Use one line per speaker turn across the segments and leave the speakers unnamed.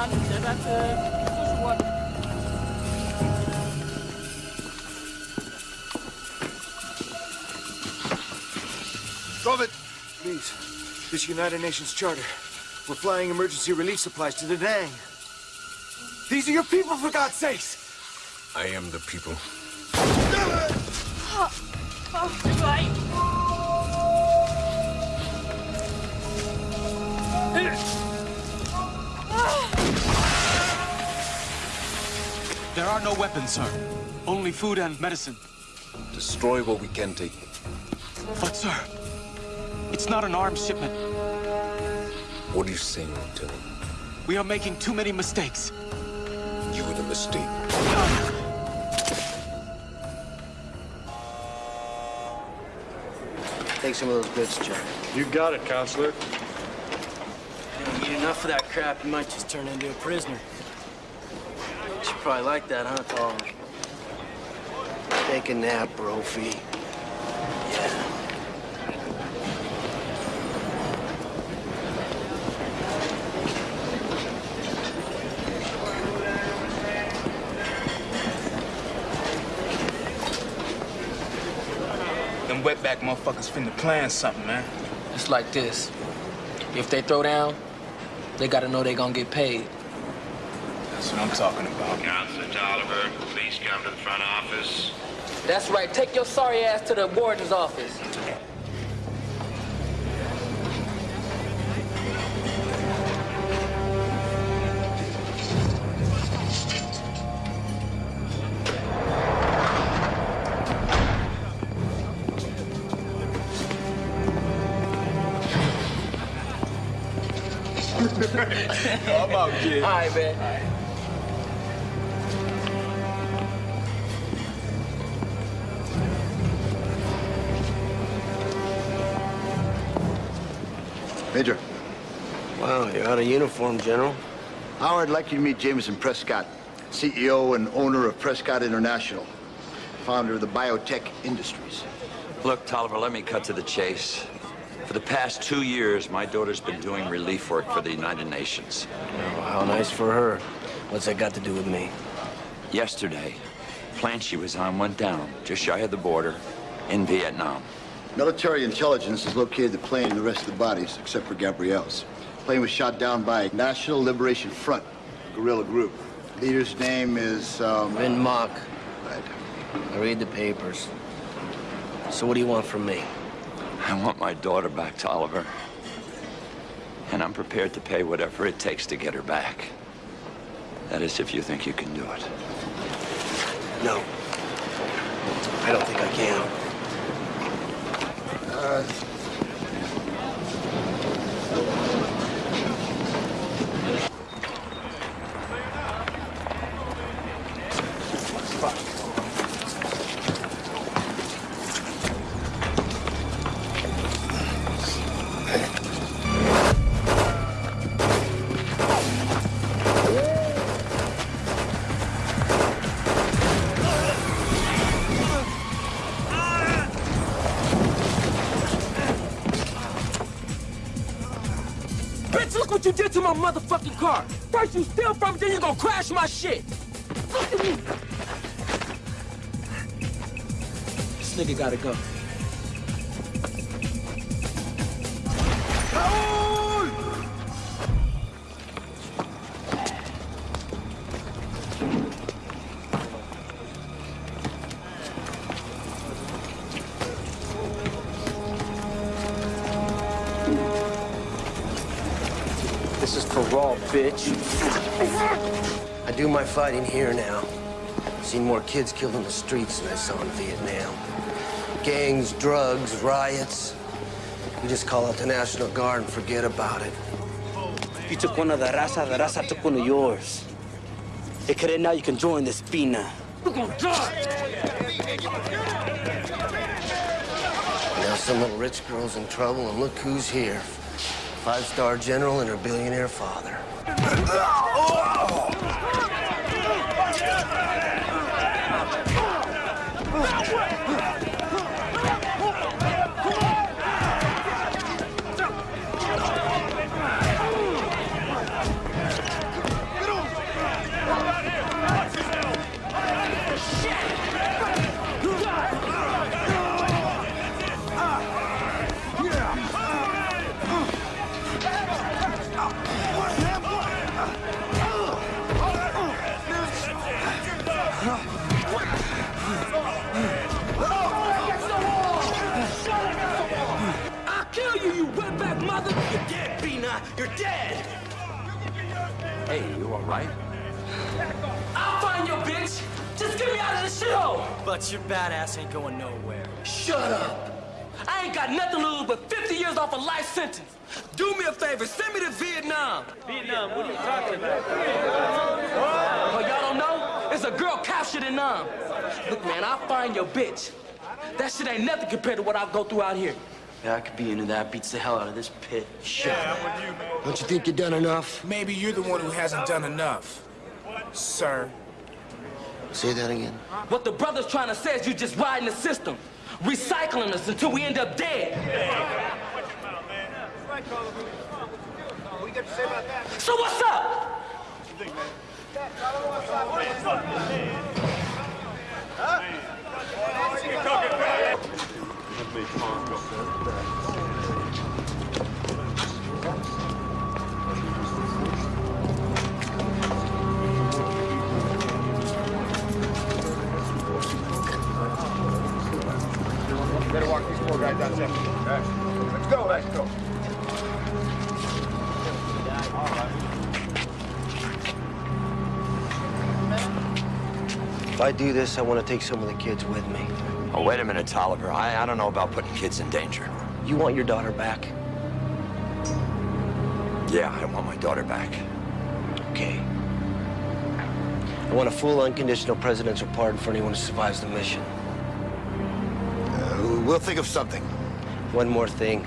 Stop it! please. This United Nations Charter. We're flying emergency relief supplies to the Dang. These are your people, for God's sakes!
I am the people. Oh, oh.
There are no weapons, sir. Only food and medicine.
Destroy what we can take.
But, sir, it's not an arms shipment.
What are you saying, Lieutenant?
We are making too many mistakes.
You were the mistake.
Take some of those goods, Jack.
You got it, counselor.
You don't eat enough of that crap, you might just turn into a prisoner. You probably like that, huh, Tom? Take a nap, Brophy. Yeah.
Them wetback motherfuckers finna plan something, man.
It's like this. If they throw down, they gotta know they gonna get paid.
That's what I'm talking about.
Counselor Tolliver, please come to the front office.
That's right. Take your sorry ass to the warden's office.
I'm out, kid.
All right, man.
Major.
Wow, you're out of uniform, General.
Howard, I'd like you to meet Jameson Prescott, CEO and owner of Prescott International, founder of the biotech industries.
Look, Tolliver, let me cut to the chase. For the past two years, my daughter's been doing relief work for the United Nations.
Oh, how nice for her. What's that got to do with me?
Yesterday, plane she was on went down just shy of the border in Vietnam.
Military intelligence has located the plane and the rest of the bodies, except for Gabrielle's. The plane was shot down by National Liberation Front, a guerrilla group. Leader's name is, um...
Vin Mock.
Right.
I read the papers. So what do you want from me?
I want my daughter back, Tolliver. And I'm prepared to pay whatever it takes to get her back. That is, if you think you can do it.
No. I don't think I can.
Uh,
car. First you steal from it, then you gonna crash my shit. Look at me. This nigga gotta go.
Fighting here now. Seen more kids killed in the streets than I saw in Vietnam. Gangs, drugs, riots. You just call out the National Guard and forget about it.
You took one of the raza, the raza took one of yours. Hey, Kere, now you can join the Spina.
We're gonna die.
Now some little rich girl's in trouble, and look who's here. Five-star general and her billionaire father.
Oh!
You're dead.
Hey, you all right?
I'll find your bitch! Just get me out of this shithole!
But your badass ain't going nowhere.
Shut up! I ain't got nothing to lose but 50 years off a life sentence. Do me a favor, send me to Vietnam. Vietnam, what are you talking about? Oh, y'all don't know? It's a girl captured in Nam. Look, man, I'll find your bitch. That shit ain't nothing compared to what I'll go through out here.
Yeah, I could be into that. Beats the hell out of this pit. Shut up.
Don't you think you've done enough?
Maybe you're the one who hasn't done enough, sir.
Say that again.
What the brother's trying to say is you're just riding the system, recycling us until we end up dead. So what's up?
Better these four guys outside. All right. Let's go, let's go.
If I do this, I want to take some of the kids with me.
Oh, wait a minute, Tolliver. I, I don't know about putting kids in danger.
You want your daughter back?
Yeah, I want my daughter back.
Okay. I want a full unconditional presidential pardon for anyone who survives the mission.
We'll think of something.
One more thing,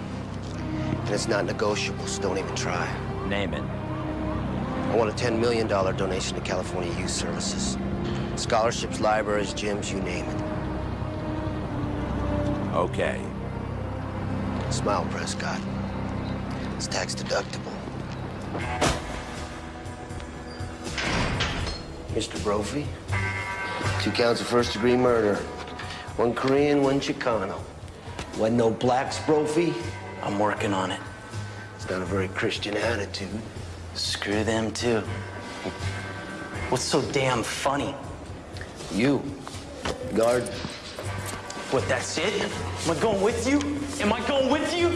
and it's not negotiable, so don't even try.
Name it.
I want a $10 million donation to California Youth Services. Scholarships, libraries, gyms, you name it.
Okay.
Smile, Prescott. It's tax deductible. Mr. Brophy, two counts of first degree murder. One Korean, one Chicano. Wasn't no blacks, Brophy?
I'm working on it.
It's not a very Christian attitude.
Screw them, too. What's so damn funny?
You, guard.
What, that's it? Am I going with you? Am I going with you?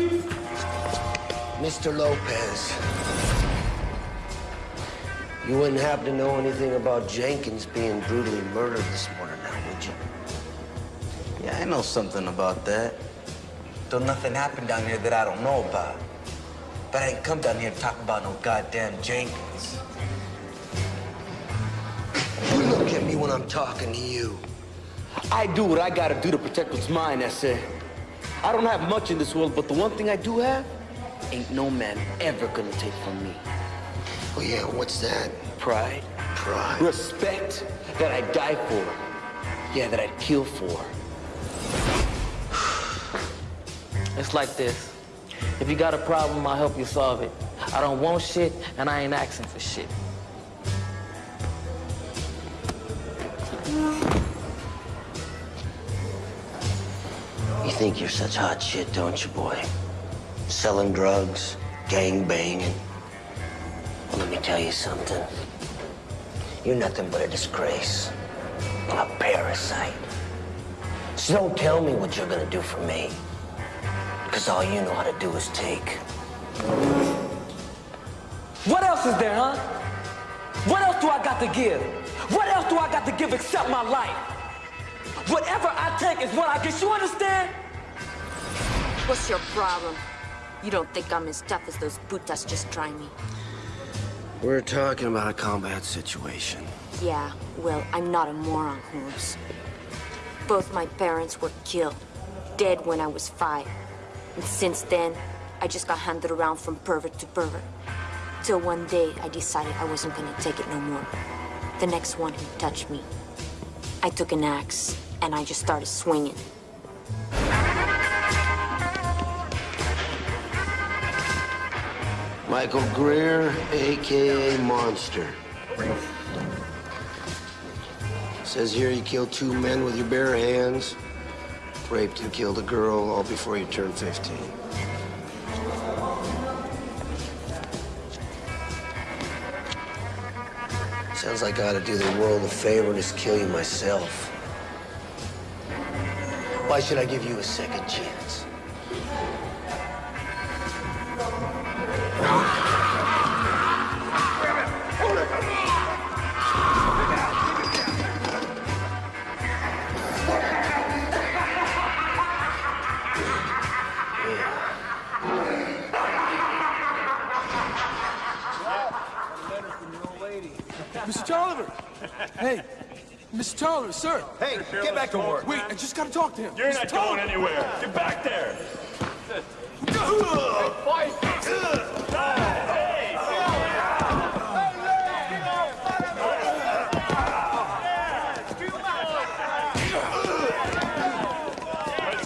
Mr. Lopez. You wouldn't happen to know anything about Jenkins being brutally murdered this morning now, would you?
Yeah, I know something about that. Though nothing happened down here that I don't know about. But I ain't come down here to talk about no goddamn Jenkins.
You look at me when I'm talking to you.
I do what I gotta do to protect what's mine, that's it. I don't have much in this world, but the one thing I do have, ain't no man ever gonna take from me.
Oh, yeah, what's that?
Pride,
Pride.
respect that I'd die for. Yeah, that I'd kill for.
It's like this. If you got a problem, I'll help you solve it. I don't want shit, and I ain't asking for shit.
You think you're such hot shit, don't you, boy? Selling drugs, gang banging. Well, let me tell you something. You're nothing but a disgrace. A parasite. So don't tell me what you're gonna do for me. Because all you know how to do is take.
What else is there, huh? What else do I got to give? What else do I got to give except my life? Whatever I take is what I get. You understand?
What's your problem? You don't think I'm as tough as those putas just trying me?
We're talking about a combat situation.
Yeah, well, I'm not a moron, Holmes. Both my parents were killed, dead when I was five. And since then, I just got handed around from pervert to pervert. Till one day, I decided I wasn't gonna take it no more. The next one who touched me, I took an axe, and I just started swinging.
Michael Greer, AKA Monster. Says here you killed two men with your bare hands, raped and killed a girl all before you turned 15. Sounds like I ought to do the world a favor and just kill you myself. Why should I give you a second chance?
Mr. Sir!
Hey, get back to work!
Wait, I just gotta talk to him.
You're
Mr.
not
Tolliver.
going anywhere. Get back there. That's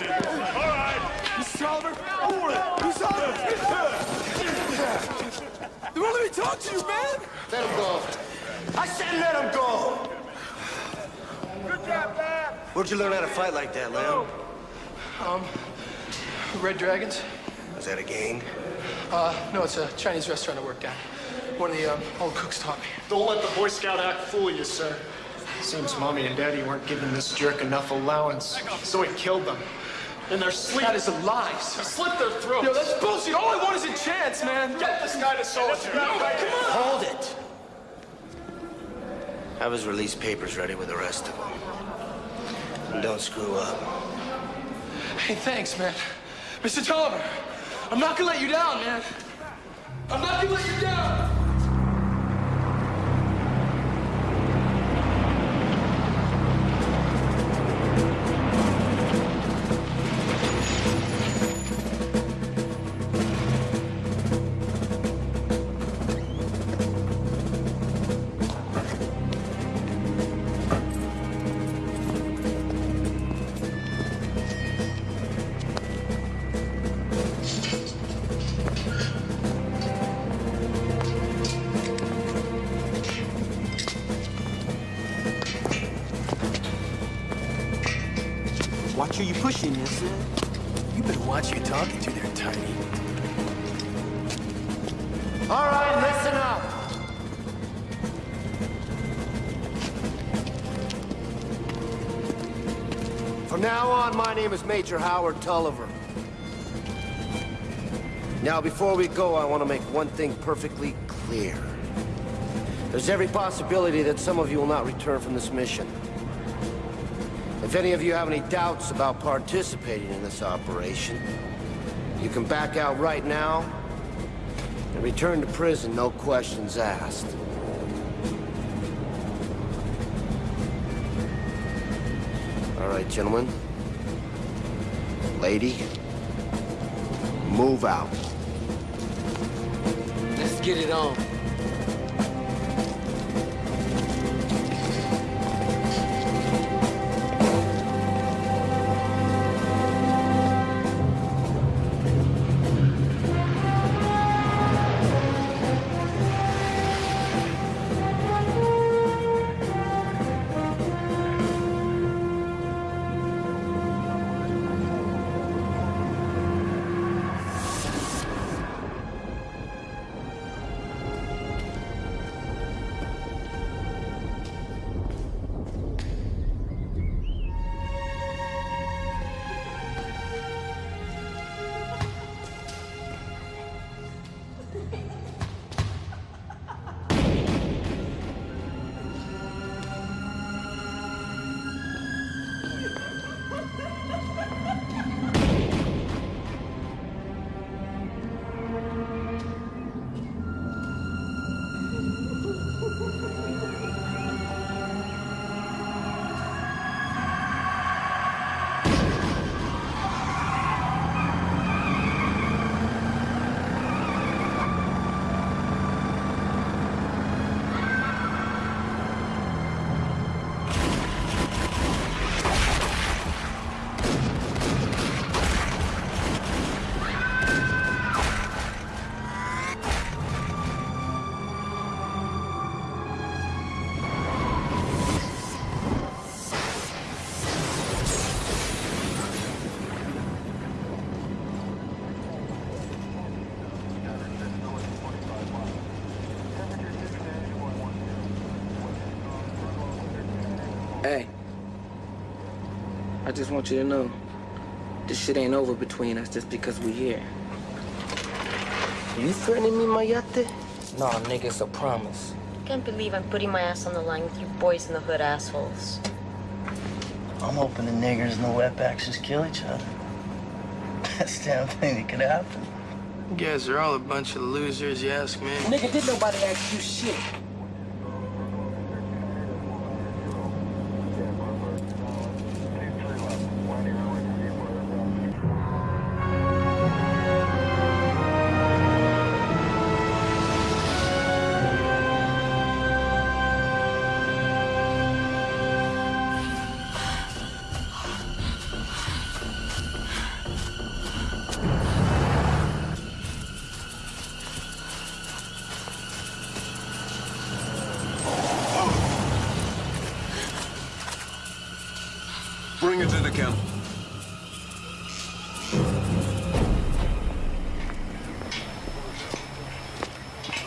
it. All right.
Mr. Tolliver! Mr. Tolliver! They won't let me talk to you, man!
Let him go. I said let him go. Where'd you learn how to fight like that, Lamb?
Um, Red Dragons?
Was that a gang?
Uh, no, it's a Chinese restaurant I worked at. One of the um, old cooks taught me.
Don't let the Boy Scout act fool you, sir. Seems Mommy and Daddy weren't giving this jerk enough allowance, so he killed them. In their sleep.
That is a lie, sir.
Slit their throats.
Yo, that's bullshit. All I want is a chance, man.
Get this guy to soldier. No, come on.
Hold it. Have his release papers ready with the rest of them. And don't screw up.
Hey, thanks, man. Mr. Tolliver, I'm not gonna let you down, man. I'm not gonna let you down.
Name is Major Howard Tolliver. Now, before we go, I want to make one thing perfectly clear. There's every possibility that some of you will not return from this mission. If any of you have any doubts about participating in this operation, you can back out right now and return to prison, no questions asked. All right, gentlemen. Lady, move out.
Let's get it on.
I just want you to know, this shit ain't over between us just because we here. You threatening me, Mayate? Nah, nigga, it's a promise.
Can't believe I'm putting my ass on the line with you boys in the hood assholes.
I'm hoping the niggers and the wetbacks just kill each other. Best damn thing that could happen.
You guys are all a bunch of losers, you ask me.
Nigga, did nobody ask you shit?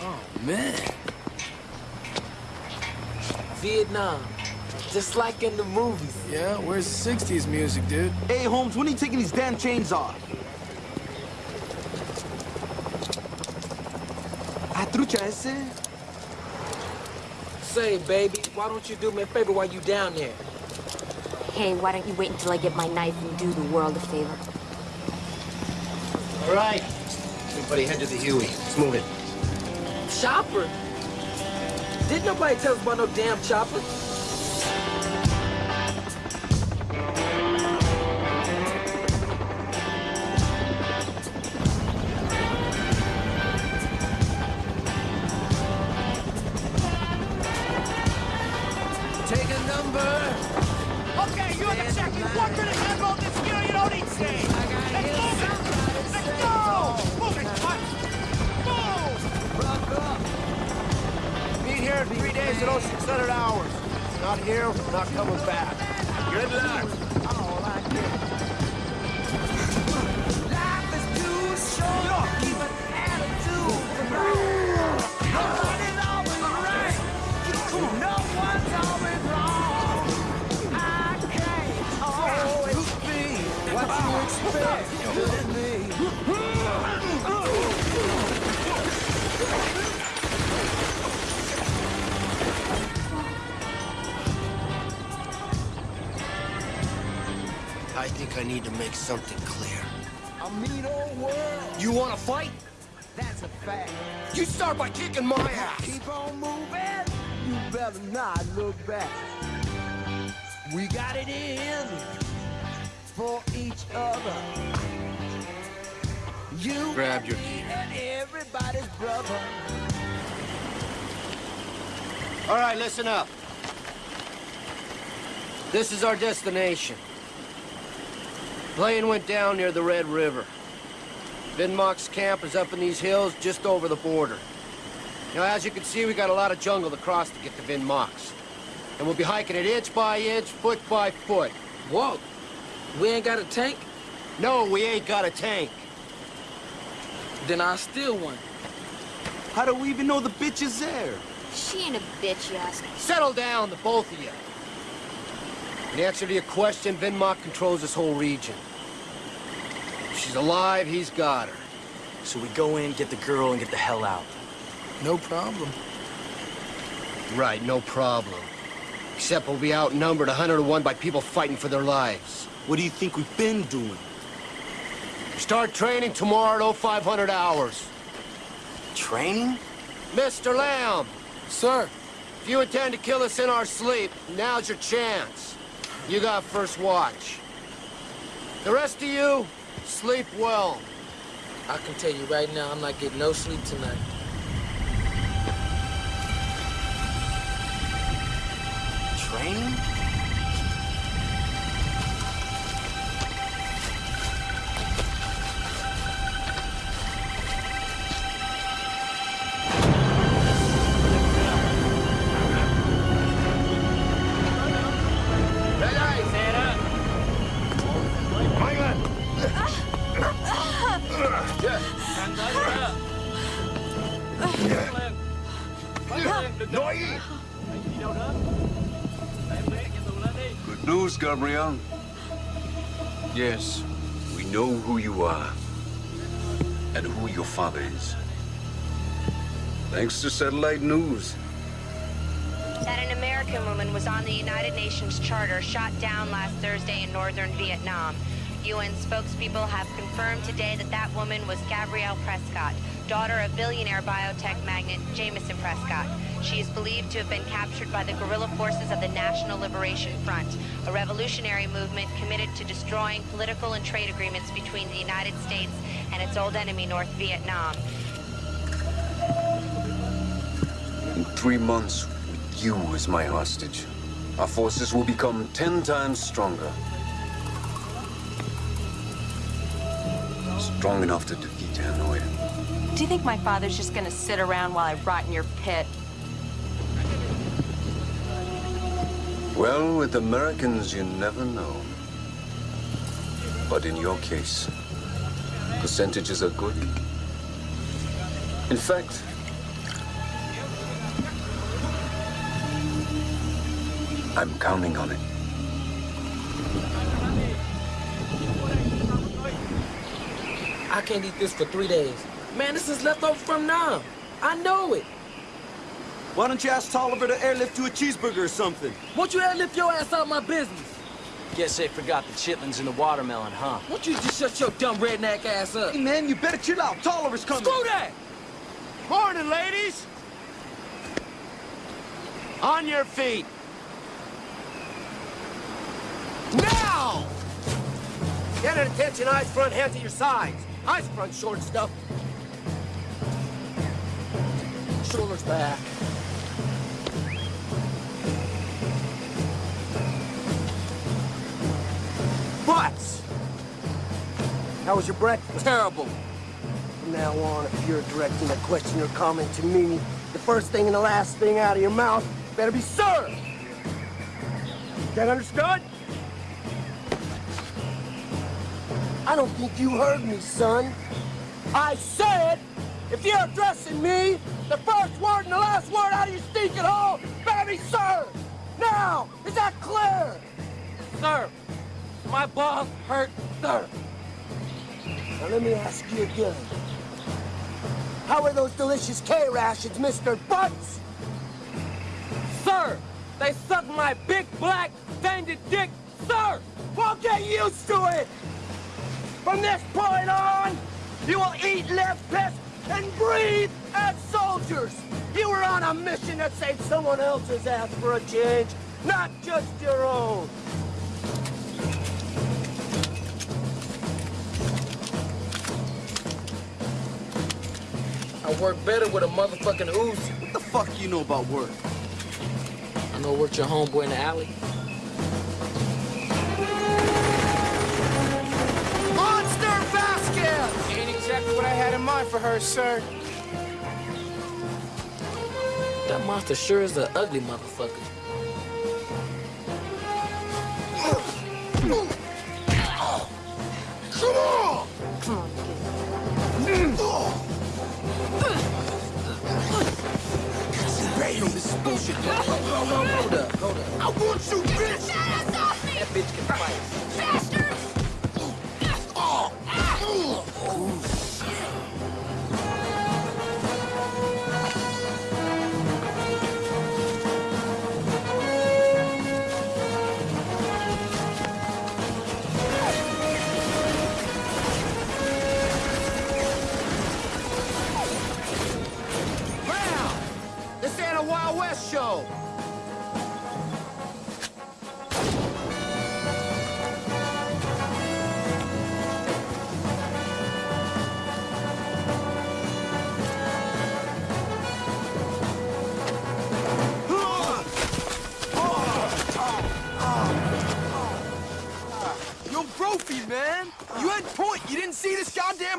Oh, man. Vietnam. Just like in the movies.
Yeah, where's 60s music, dude?
Hey, Holmes, when are you taking these damn chains off? Ah, Atrucha ese?
Say, baby, why don't you do me a favor while you down there?
Hey, why don't you wait until I get my knife and do the world a favor?
All right. Everybody head to the Huey. Let's move it.
Chopper? Didn't nobody tell us about no damn chopper?
Something clear.
A mean old world.
You want to fight?
That's a fact.
You start by kicking my ass.
Keep on moving. You better not look back. We got it in for each other. You
Grab your
and everybody's brother.
All right, listen up. This is our destination. Plane went down near the Red River. Vinmock's camp is up in these hills just over the border. Now, as you can see, we got a lot of jungle to cross to get to Vinmock's. And we'll be hiking it inch by inch, foot by foot.
Whoa. We ain't got a tank?
No, we ain't got a tank.
Then I'll steal one.
How do we even know the bitch is there?
She ain't a bitch, you ask.
Settle down, the both of you. In answer to your question, Vinmock controls this whole region. If she's alive, he's got her.
So we go in, get the girl, and get the hell out.
No problem.
Right, no problem. Except we'll be outnumbered 100 to 1 by people fighting for their lives.
What do you think we've been doing?
Start training tomorrow at 0500 hours.
Training?
Mr. Lamb!
Sir.
If you intend to kill us in our sleep, now's your chance. You got first watch. The rest of you, sleep well.
I can tell you right now, I'm not getting no sleep tonight.
Training?
News, Yes, we know who you are and who your father is. Thanks to satellite news.
That an American woman was on the United Nations Charter shot down last Thursday in northern Vietnam. UN spokespeople have confirmed today that that woman was Gabrielle Prescott, daughter of billionaire biotech magnate Jameson Prescott. She is believed to have been captured by the guerrilla forces of the National Liberation Front, a revolutionary movement committed to destroying political and trade agreements between the United States and its old enemy, North Vietnam.
In three months, with you as my hostage, our forces will become ten times stronger. Strong enough to defeat Hanoi.
Do you think my father's just gonna sit around while I rot in your pit?
Well, with Americans, you never know. But in your case, percentages are good. In fact, I'm counting on it.
I can't eat this for three days. Man, this is leftover from Nam. I know it.
Why don't you ask Tolliver to airlift you a cheeseburger or something?
Won't you airlift your ass out my business?
Guess they forgot the chitlins and the watermelon, huh?
Won't you just shut your dumb redneck ass up?
Hey, man, you better chill out. Tolliver's coming.
Screw that!
Morning, ladies! On your feet! Now!
Get at attention, eyes front, hands at your sides. Eyes front, short stuff. Shoulders back. Butts! How was your breakfast?
Terrible.
From now on, if you're directing a question or comment to me, the first thing and the last thing out of your mouth better be sir. That understood? I don't think you heard me, son. I said, if you're addressing me, the first word and the last word out of your stinking hole be sir. Now, is that clear?
Sir, my balls hurt, sir.
Now let me ask you again. How are those delicious K-rations, Mr. Butts?
Sir, they suck my big black banded dick, sir!
Well, get used to it! From this point on, you will eat left piss and breathe as a mission that saved someone else's ass for a change, not just your own.
I work better with a motherfucking Uzi.
What the fuck you know about work?
I know worked your homeboy in the alley.
Monster Vasquez! Ain't exactly what I had in mind for her, sir.
That monster sure is an ugly motherfucker.
Come on!
Come on,
Yo, this is bullshit. Hold, hold, hold up, hold up.
I want you, bitch!
That bitch can fight.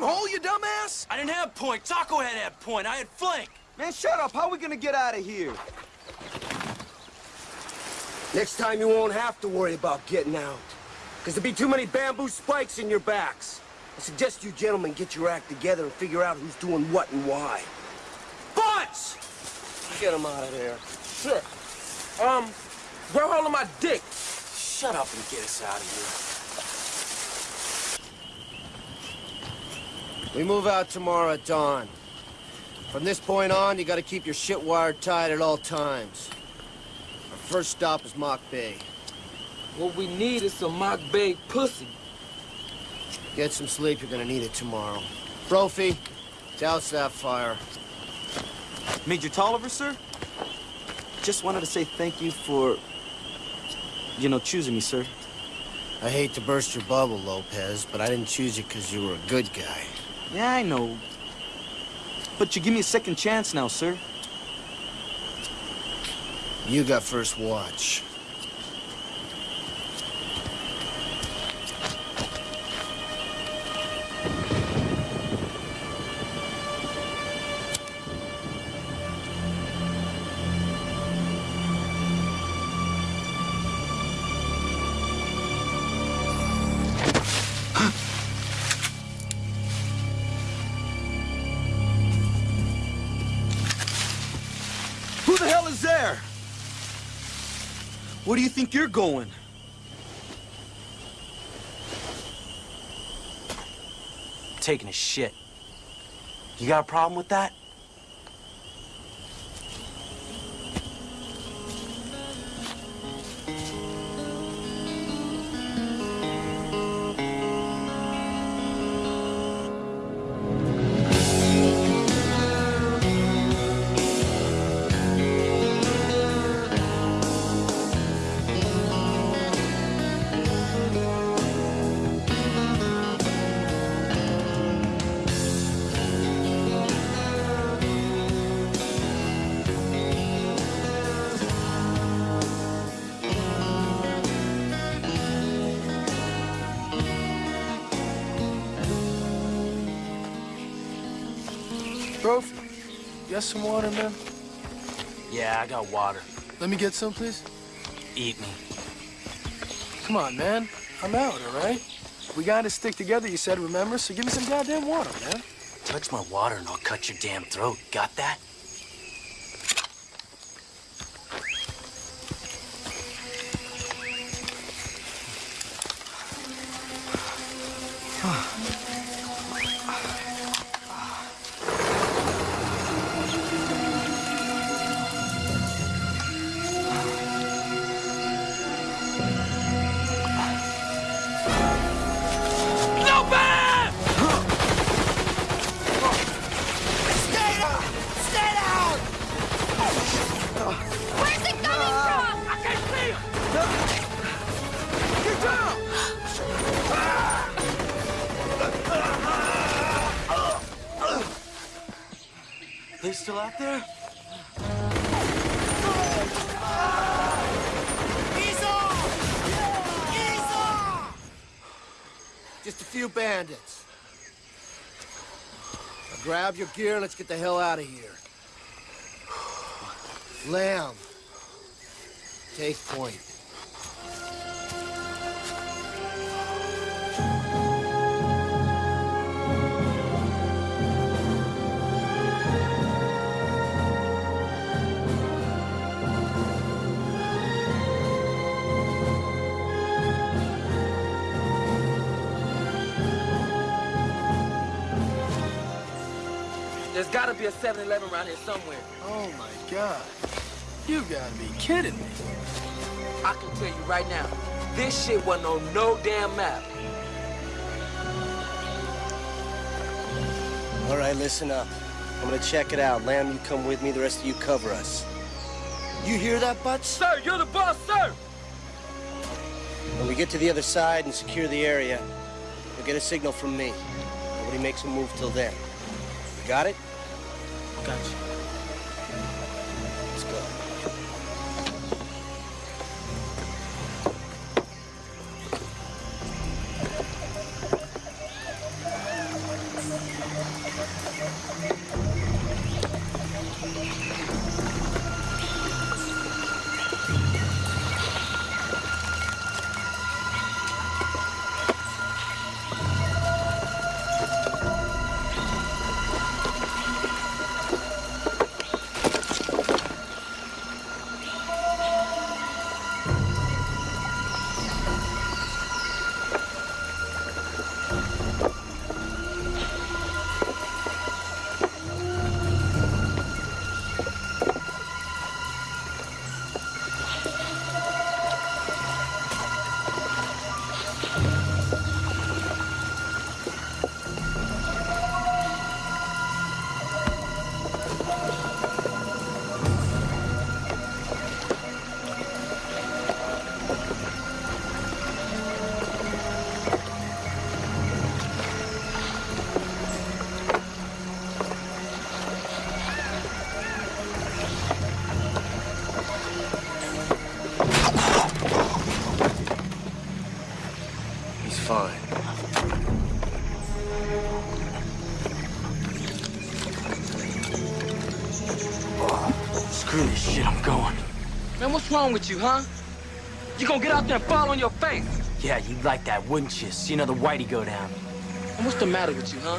This goddamn hole, you dumbass?
I didn't have point. Taco had that point. I had flank.
Man, shut up. How are we gonna get out of here?
Next time you won't have to worry about getting out. Because there'll be too many bamboo spikes in your backs. I suggest you gentlemen get your act together and figure out who's doing what and why. Butts! Get him out of there.
Sure. Um, grow hole in my dick.
Shut up and get us out of here.
We move out tomorrow at dawn. From this point on, you gotta keep your shit wired tight at all times. Our first stop is Mock Bay.
What we need is some mock bay pussy.
Get some sleep, you're gonna need it tomorrow. Brophy, douse that fire.
Major Tolliver, sir? Just wanted to say thank you for, you know, choosing me, sir.
I hate to burst your bubble, Lopez, but I didn't choose you because you were a good guy.
Yeah, I know. But you give me a second chance now, sir.
You got first watch.
Think you're going?
Taking a shit. You got a problem with that?
Got some water, man?
Yeah, I got water.
Let me get some, please.
Eat me.
Come on, man. I'm out, all right? We gotta stick together, you said, remember? So give me some goddamn water, man.
Touch my water and I'll cut your damn throat. Got that?
Grab your gear let's get the hell out of here. Lamb. Take point.
Be a 7-Eleven around here somewhere.
Oh, my God. You gotta be kidding me.
I can tell you right now, this shit wasn't on no damn map.
All right, listen up. I'm gonna check it out. Lamb, you come with me. The rest of you cover us. You hear that, Butts?
Sir, you're the boss, sir!
When we get to the other side and secure the area, you'll get a signal from me. Nobody makes a move till then. You got it?
Got
what's wrong with you, huh? You gonna get out there and fall on your face?
Yeah, you'd like that, wouldn't you? See another whitey go down.
And what's the matter with you, huh?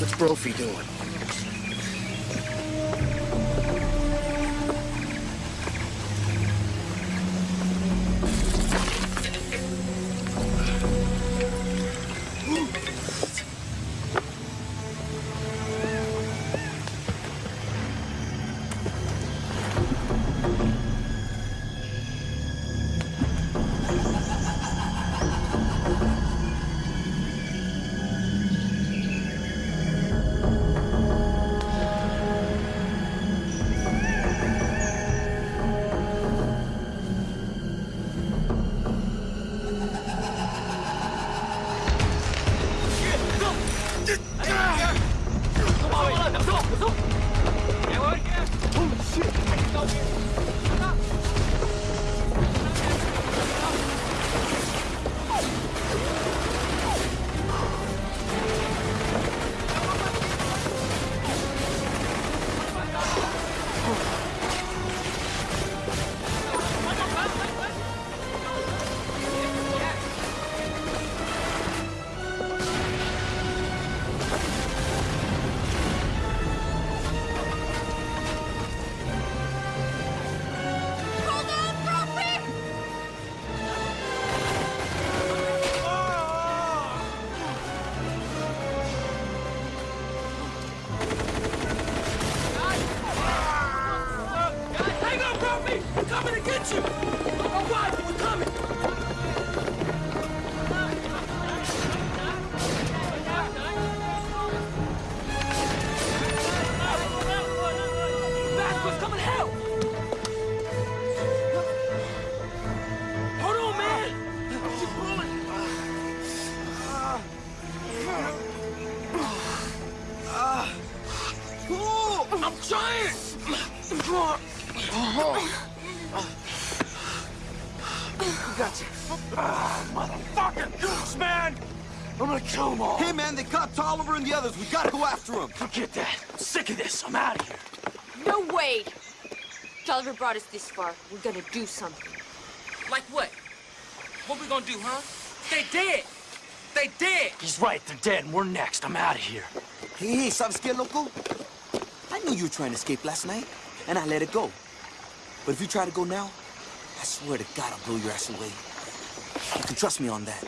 What's Brophy doing?
Brought us this far. We're gonna do something.
Like what? What we gonna do, huh? They dead! They dead!
He's right, they're dead, and we're next. I'm out of here.
Hey, hey, ¿sabes qué, loco? I knew you were trying to escape last night, and I let it go. But if you try to go now, I swear to God I'll blow your ass away. You can trust me on that.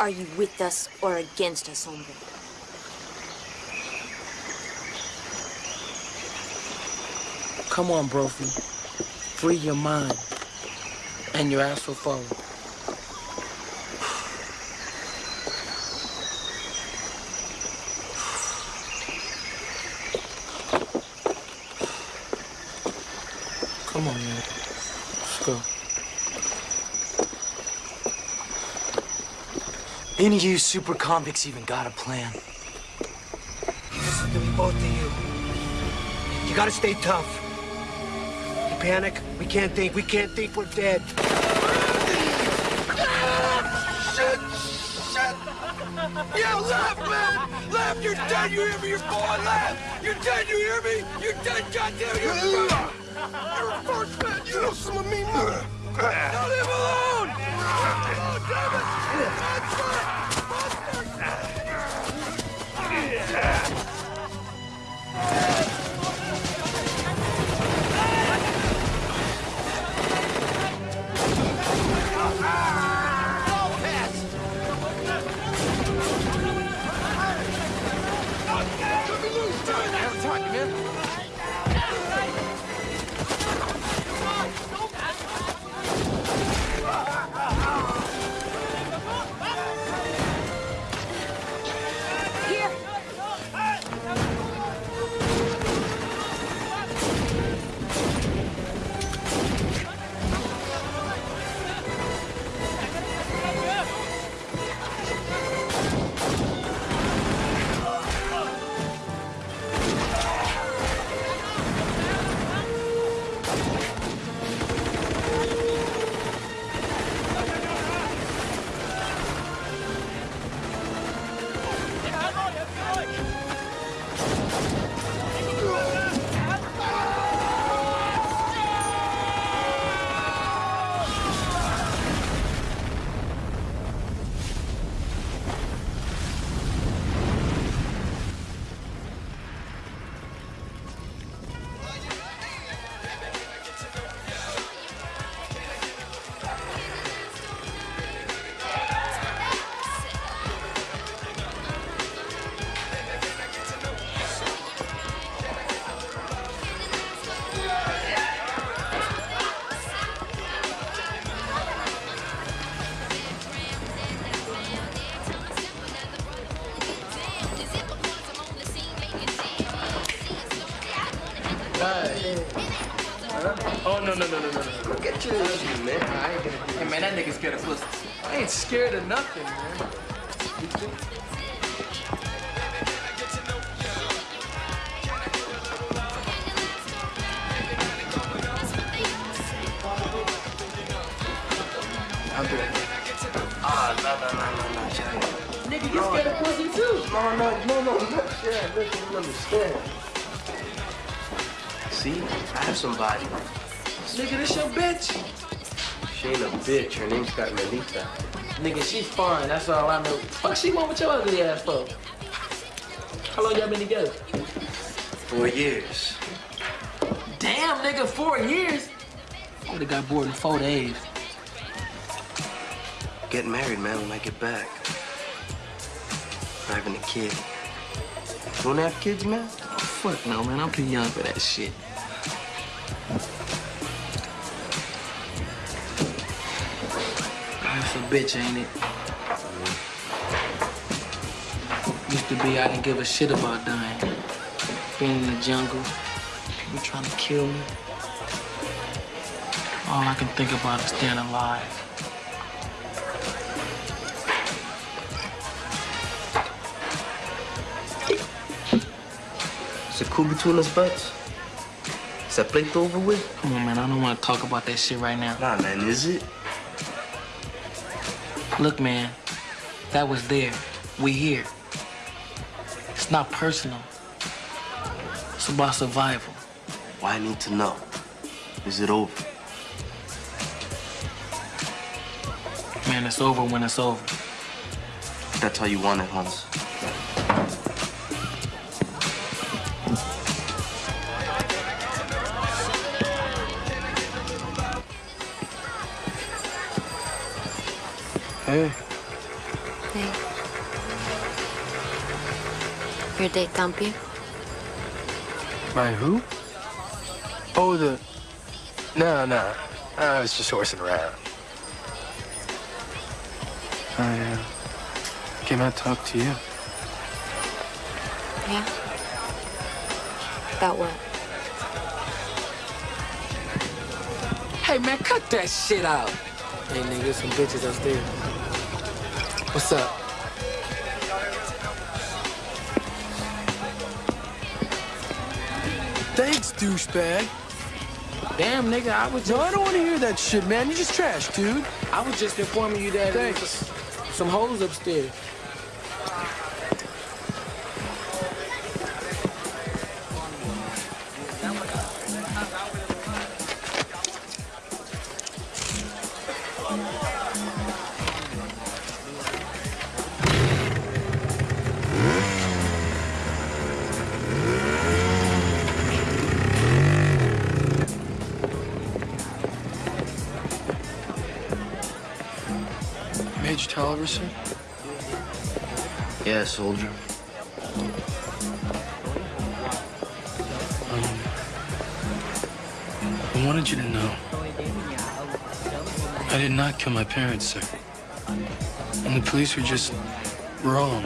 Are you with us or against us, hombre?
Come on, Brophy. Free your mind. And your ass will follow. Come on, man. Let's go.
Any of you super convicts even got a plan?
Listen to me, both of you. You gotta stay tough. Panic, we can't think. We can't think, we're dead.
Shit! Shit! Yeah, left, man! Left, you're dead, you hear me? You're falling left! You're dead, you hear me? You're dead, goddamn, you're You're a first man, you know some of me! Now leave alone! Oh, damn it!
Oh, No, no, no, no,
you
understand. See? I have somebody.
Nigga, this your bitch.
She ain't a bitch. Her name's got Melita.
Nigga, she fine. That's all I know. Fuck, she want with your ugly ass for? How long y'all been together?
Four years.
Damn, nigga, four years. I Would have got bored in four days.
Getting married, man, when I get back. Having a kid. You wanna have kids, man?
Oh, fuck no, man. I'm too young for that shit. Bitch, ain't it? Used to be I didn't give a shit about dying. Being in the jungle, people trying to kill me. All I can think about is staying alive.
Is it cool between us, butts? Is that plate over with?
Come on, man. I don't want to talk about that shit right now.
Nah, man, is it?
Look, man. That was there. We here. It's not personal. It's about survival.
Why I need to know? Is it over?
Man, it's over when it's over.
That's how you want it, Hans.
Hey.
Hey. Your date Campi?
My who? Oh, the... No, no. I was just horsing around. I uh, came out to talk to you.
Yeah? About what?
Hey, man, cut that shit out. Hey, nigga, there's some bitches upstairs. What's up?
Thanks, douchebag.
Damn, nigga, I was just...
No, I don't want to hear that shit, man. You're just trash, dude.
I was just informing you that was some hoes upstairs.
Soldier.
Um, I wanted you to know. I did not kill my parents, sir. And the police were just wrong.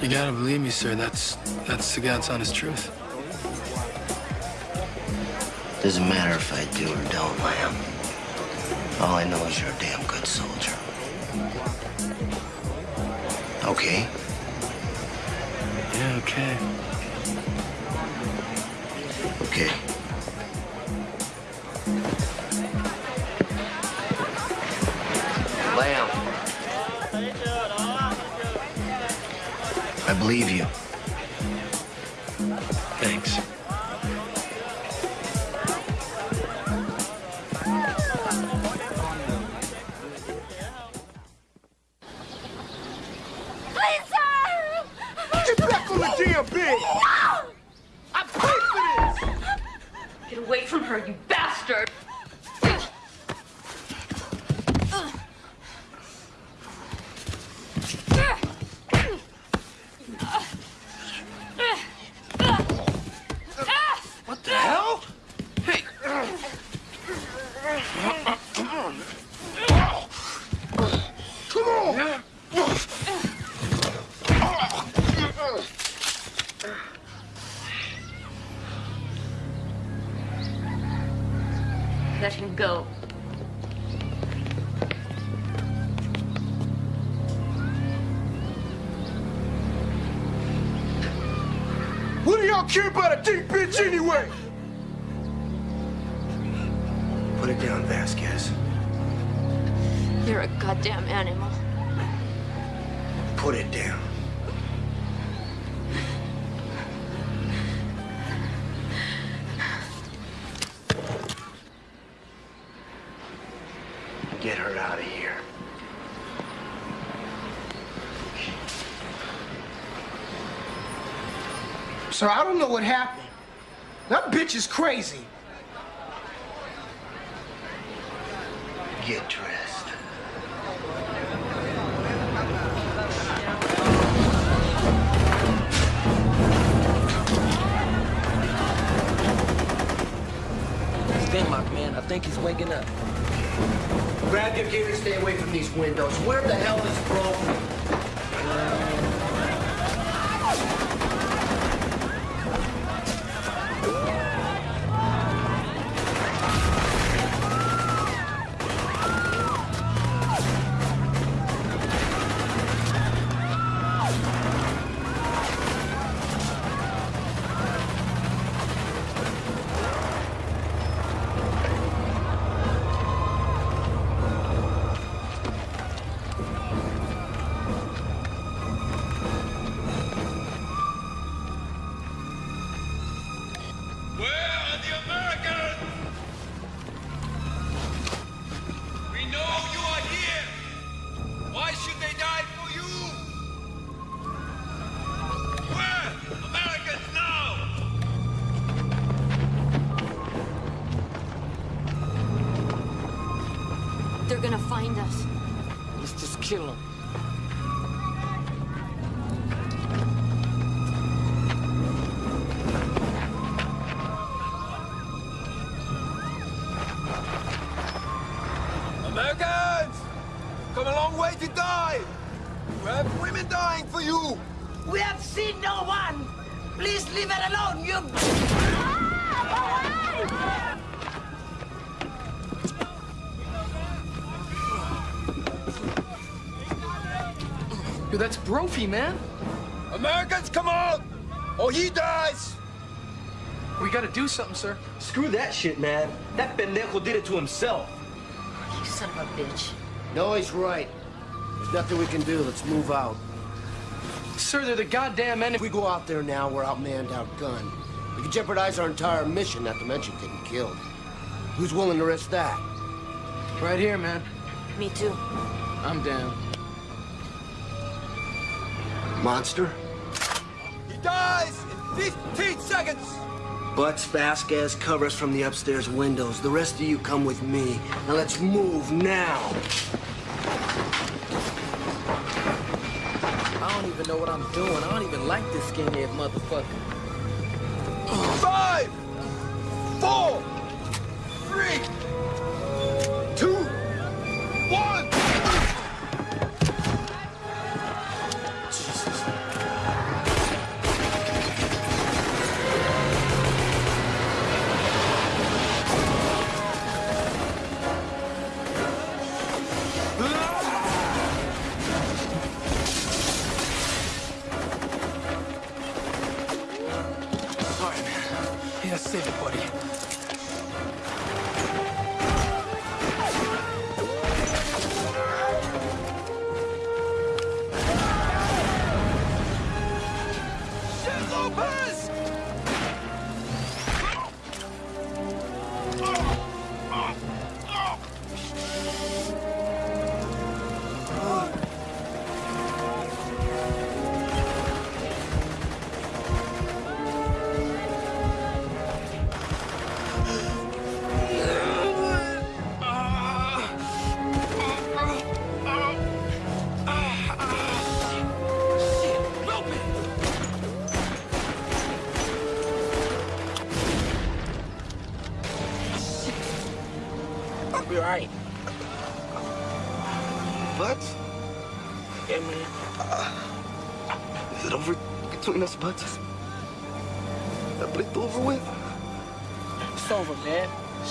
You gotta believe me, sir. That's that's the God's honest truth.
Doesn't matter if I do or don't, Lamb. All I know is you're a damn Okay?
Yeah, okay.
Okay. Lamb. I believe you.
Let him go.
What do y'all care about a deep bitch anyway? Goddamn animal.
Put it down. Get her out of here.
Sir, I don't know what happened. That bitch is crazy.
To die! You have women dying for you!
We have seen no one. Please leave it alone, you.
Yo, that's Brophy, man.
Americans, come on! Or he dies!
We gotta do something, sir.
Screw that shit, man. That pendejo did it to himself.
You son of a bitch.
No, he's right. There's nothing we can do. Let's move out.
Sir, they're the goddamn enemy.
If we go out there now, we're outmanned, outgunned. We could jeopardize our entire mission, not to mention getting killed. Who's willing to risk that?
Right here, man.
Me too.
I'm down.
Monster?
He dies in 15 seconds!
Butts, Vasquez, cover us from the upstairs windows. The rest of you come with me. Now let's move now.
I don't even know what I'm doing. I don't even like this skinhead motherfucker.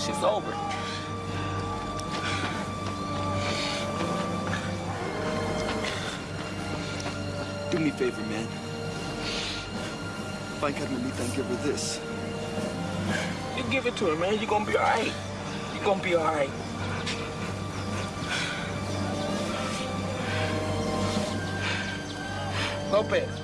shit's over.
Do me a favor, man. If I ain't got no meat, then give her this.
You give it to her, man. You're gonna be all right. You're gonna be
all right. Lopez.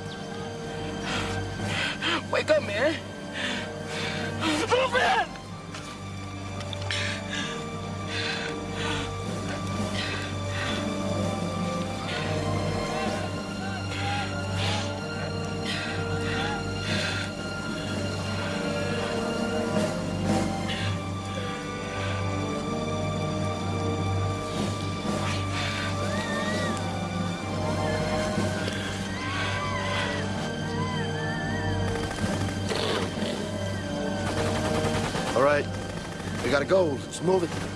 Move it.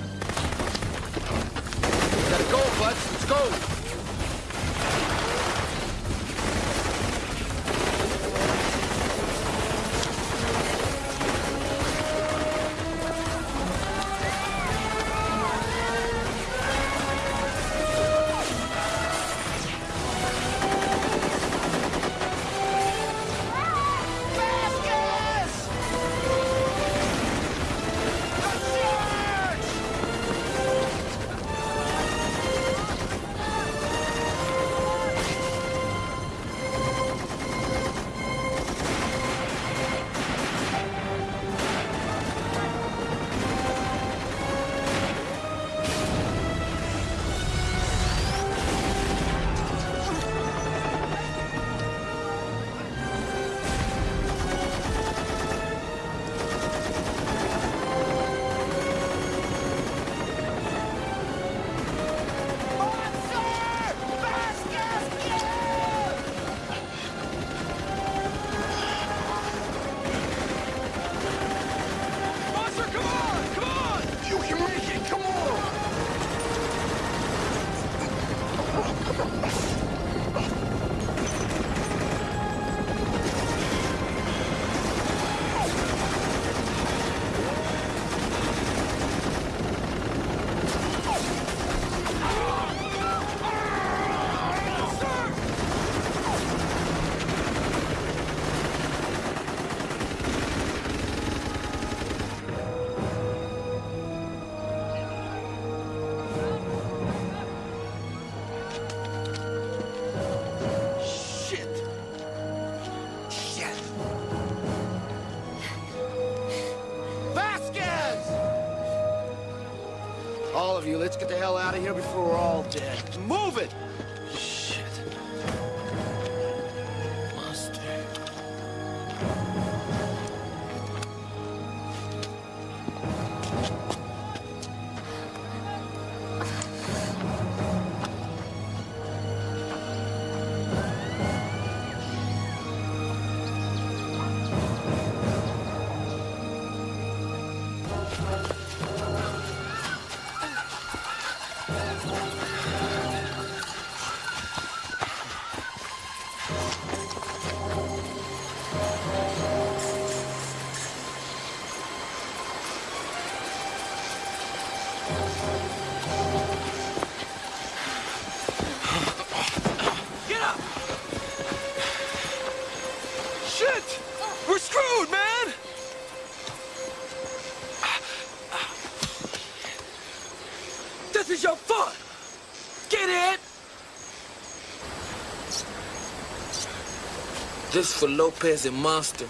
This
for Lopez and Monster.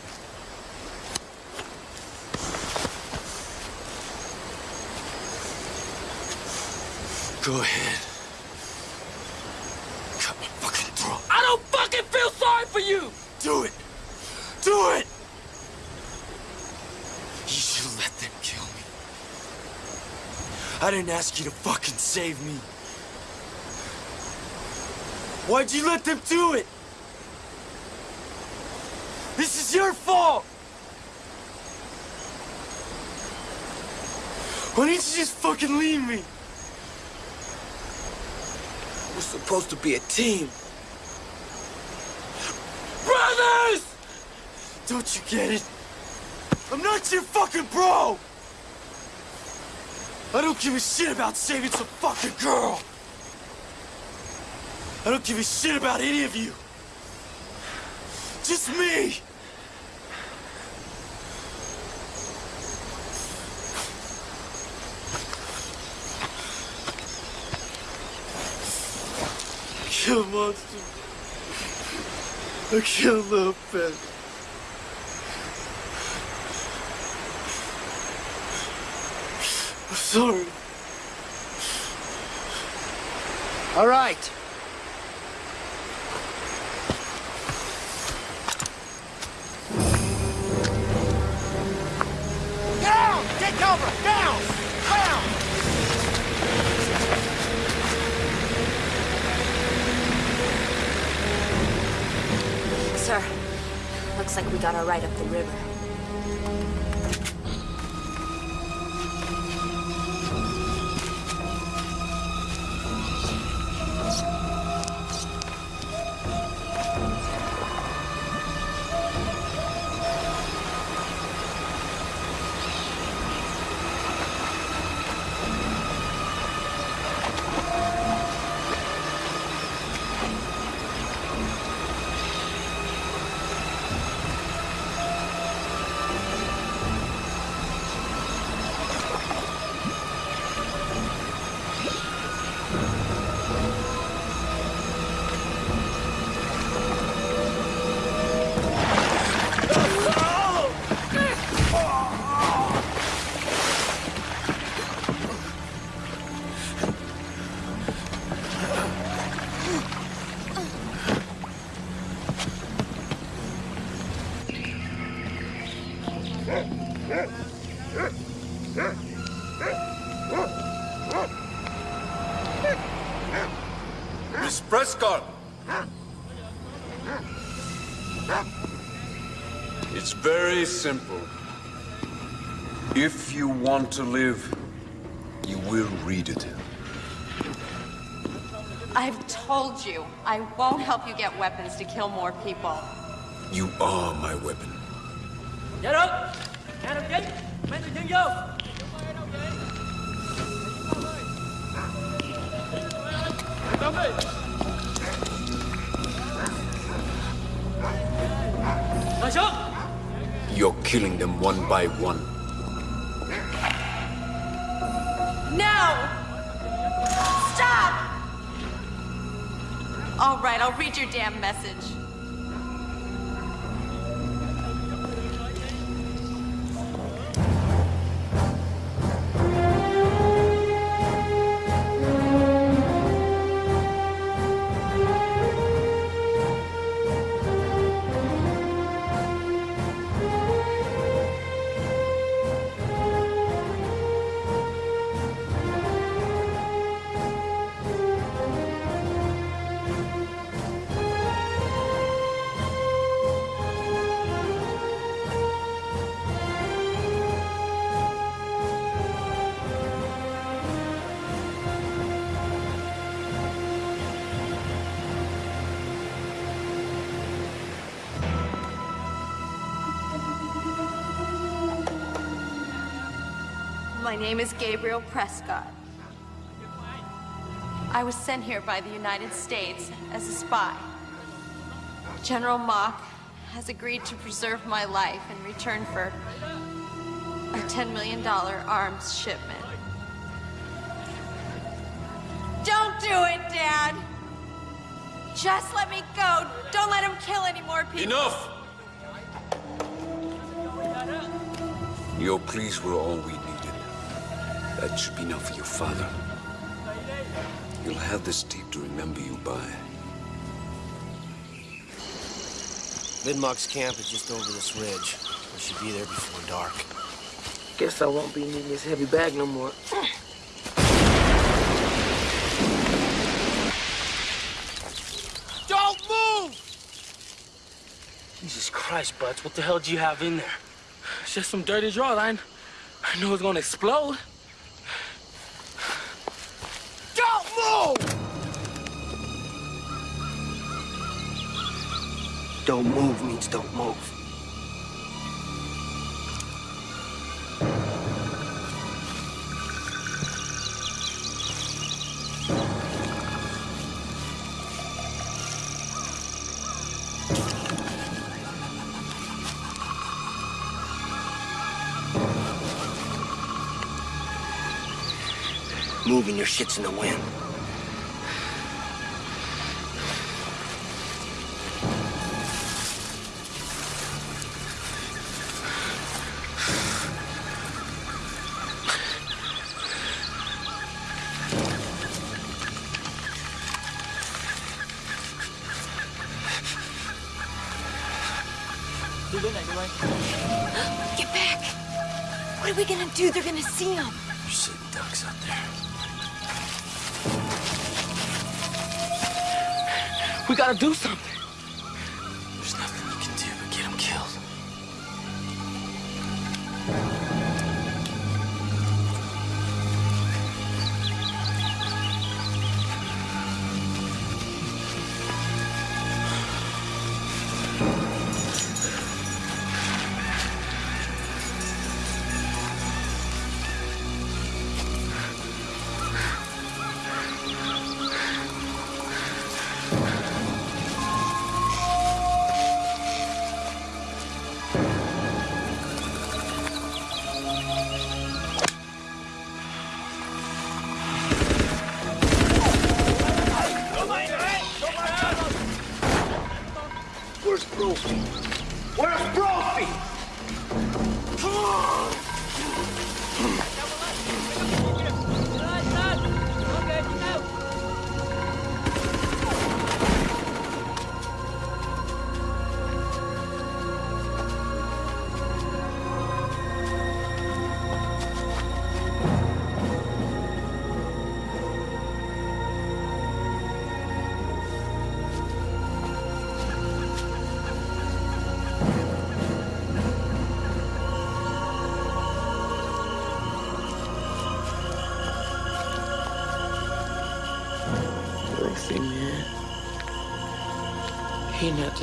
Go ahead. Cut my fucking throat. I don't fucking feel sorry for you! Do it! Do it! You should let them kill me. I didn't ask you to fucking save me. Why'd you let them do it? Is your fault! Why didn't you just fucking leave me?
We're supposed to be a team.
Brothers! Don't you get it? I'm not your fucking bro! I don't give a shit about saving some fucking girl! I don't give a shit about any of you! Just me! Kill monster.
I killed little Ben. I'm sorry.
All right.
Looks like we got our ride up the river.
Want to live, you will read it.
I've told you, I won't help you get weapons to kill more people.
You are my weapon.
Dạ được Nhà đồng chí Mang người dân vô Tóm đi Ngồi xuống
You're killing them one by one.
Your damn message. Name is Gabriel Prescott. I was sent here by the United States as a spy. General Mock has agreed to preserve my life in return for a $10 million arms shipment. Don't do it, Dad! Just let me go. Don't let him kill any more people.
Enough! Your pleas were all we needed. That should be enough for your father. You'll have this tape to remember you by.
Vidmark's camp is just over this ridge. We should be there before dark.
Guess I won't be needing this heavy bag no more.
Don't move!
Jesus Christ, Butts, what the hell do you have in there? It's just some dirty drawline. I, I know it's gonna explode.
Don't move
means don't move. Moving your shit's in the wind.
See.
You're sitting ducks out there.
We gotta do something.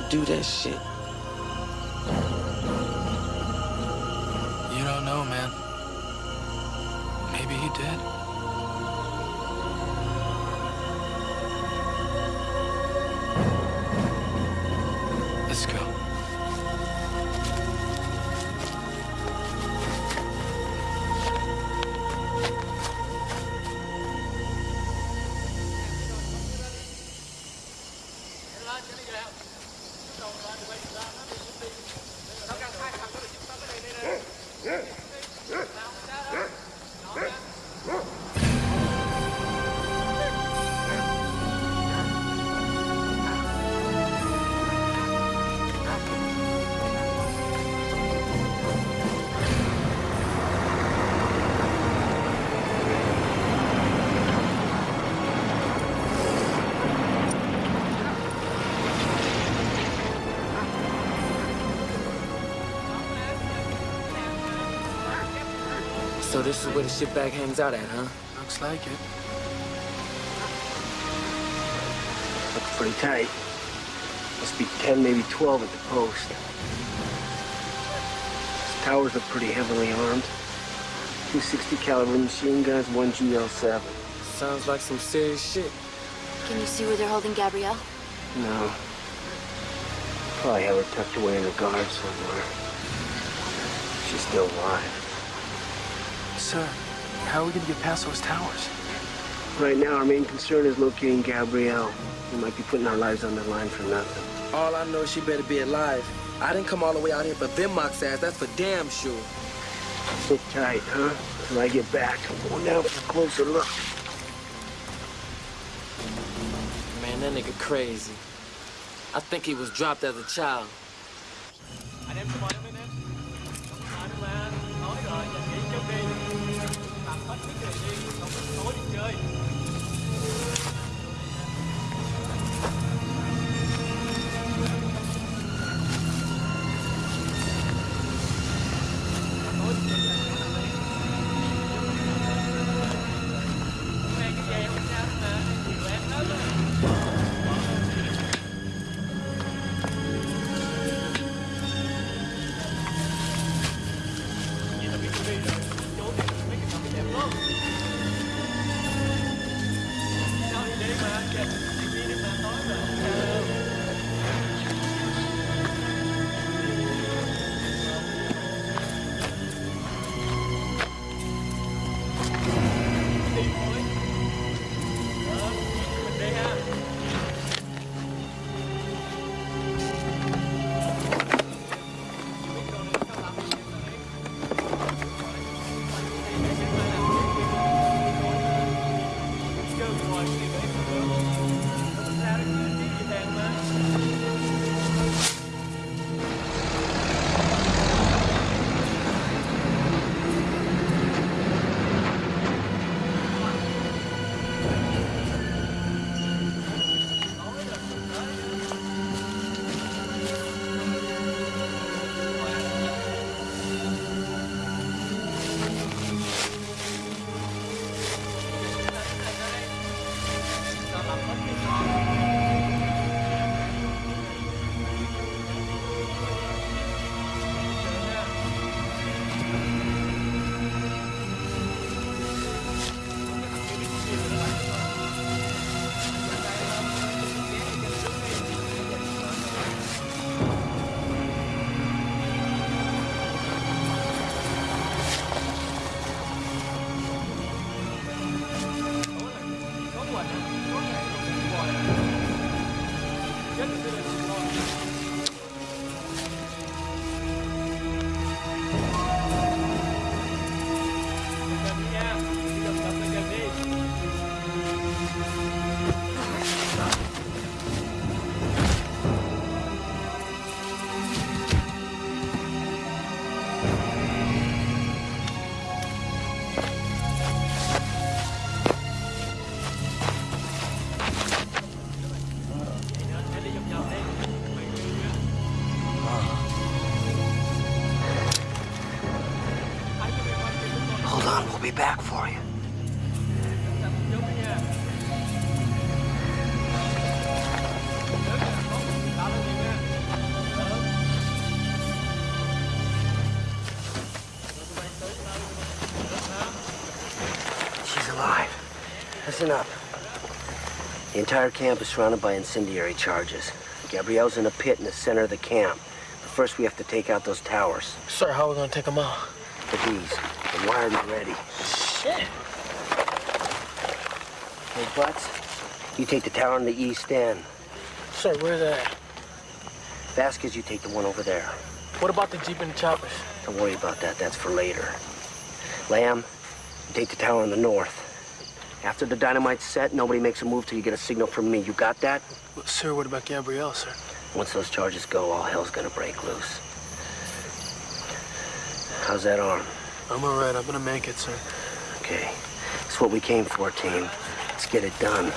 Do
that shit. So this is where the shitbag hangs out at, huh?
Looks like it.
Looks pretty tight. Must be 10, maybe 12 at the post. These towers are pretty heavily armed. 260 caliber machine guns, one GL7.
Sounds like some serious shit.
Can you see where they're holding Gabrielle?
No. Probably have her tucked away in a guard somewhere. She's still alive.
Sir, how are we gonna get past those towers?
Right now, our main concern is locating Gabrielle. We might be putting our lives on the line for nothing.
All I know is she better be alive. I didn't come all the way out here for Vinmock's ass, that's for damn sure.
Sit tight, huh? Till I get back. I'm going down for a closer look.
Man, that nigga crazy. I think he was dropped as a child.
The entire camp is surrounded by incendiary charges. Gabrielle's in a pit in the center of the camp. But first we have to take out those towers.
Sir, how are we gonna take them out?
The bees. The wired and ready.
Shit.
Hey, Butts, you take the tower in the east end.
Sir, where's that?
Vasquez, you take the one over there.
What about the Jeep and the choppers?
Don't worry about that. That's for later. Lamb, you take the tower in the north. After the dynamite's set, nobody makes a move till you get a signal from me. You got that?
Well, sir, what about Gabrielle, sir?
Once those charges go, all hell's gonna break loose. How's that arm?
I'm all right. I'm gonna make it, sir.
Okay. It's what we came for, team. Let's get it done.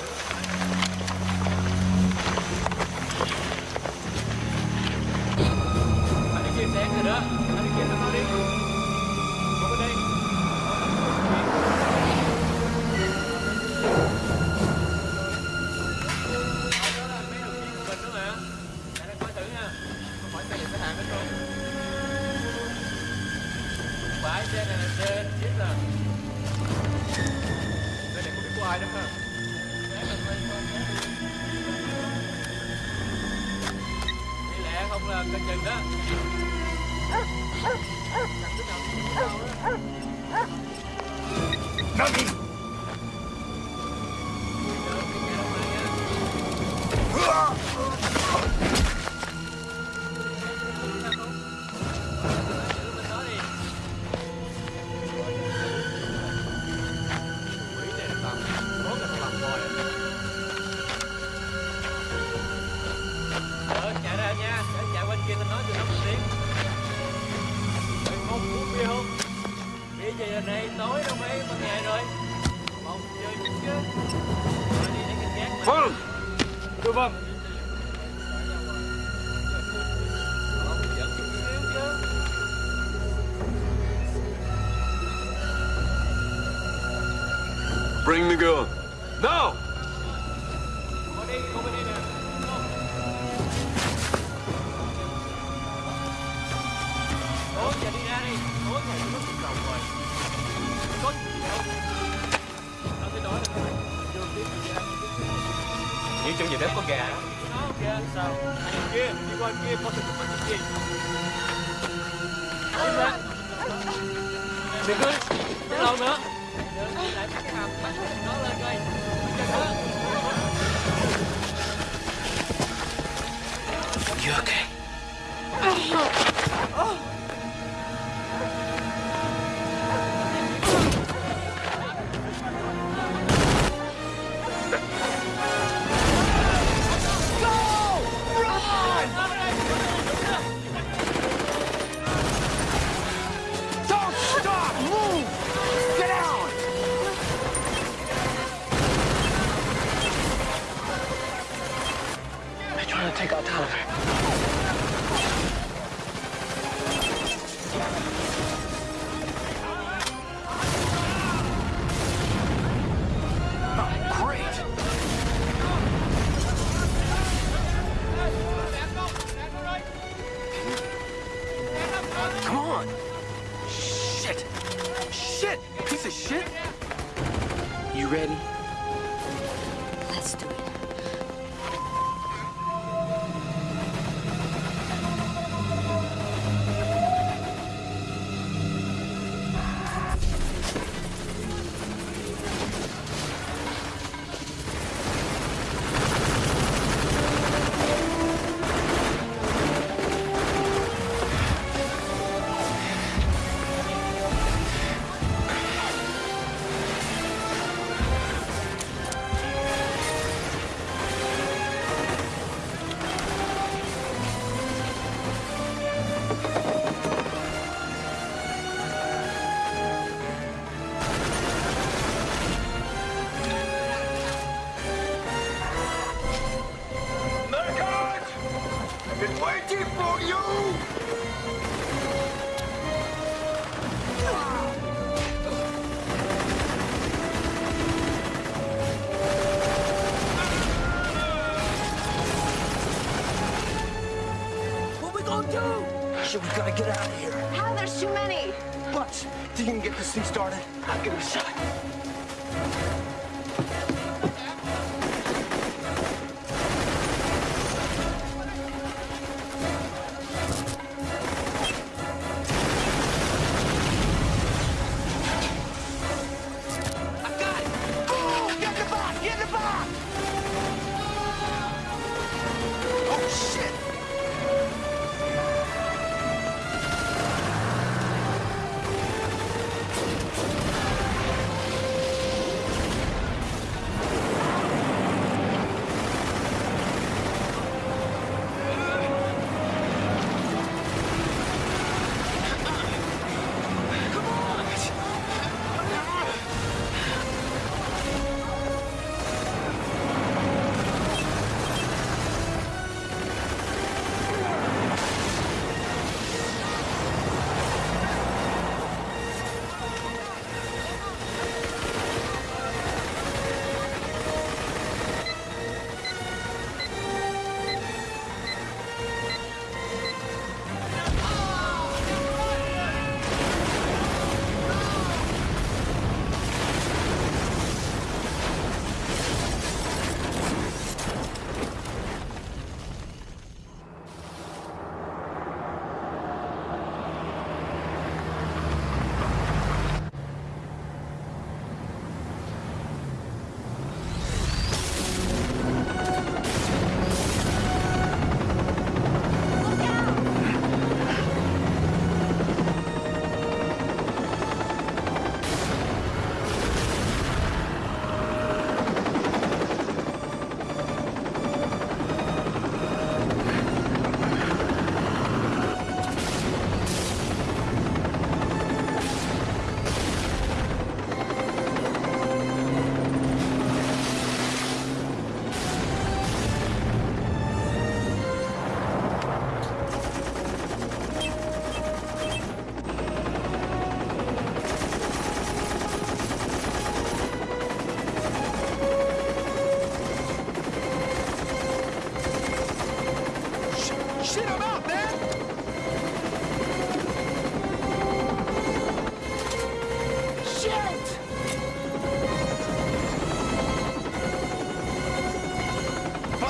Thing started?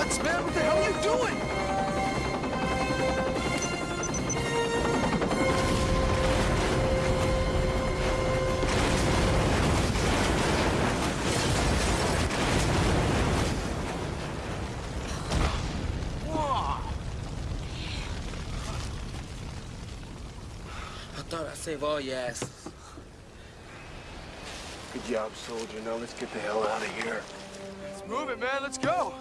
Butts, man, what the hell are you doing?
I thought I'd save all your asses.
Good job, soldier. Now let's get the hell out of here.
Let's move it, man. Let's go.